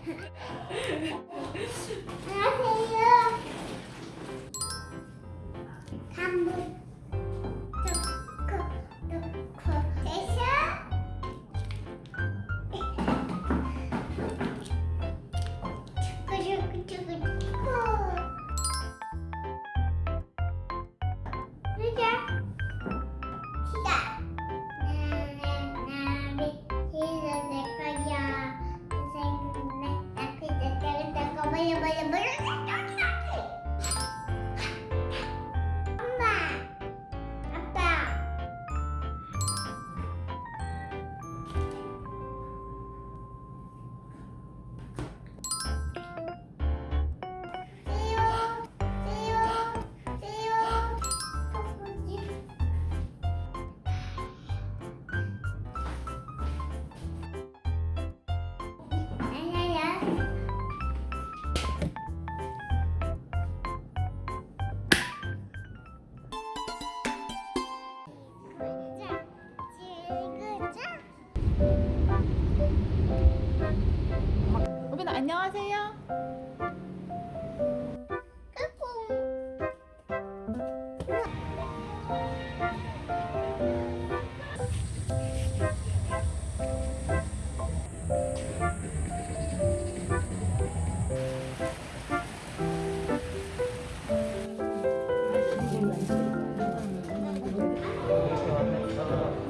안 blah, blah, blah. 안녕하세요. 아,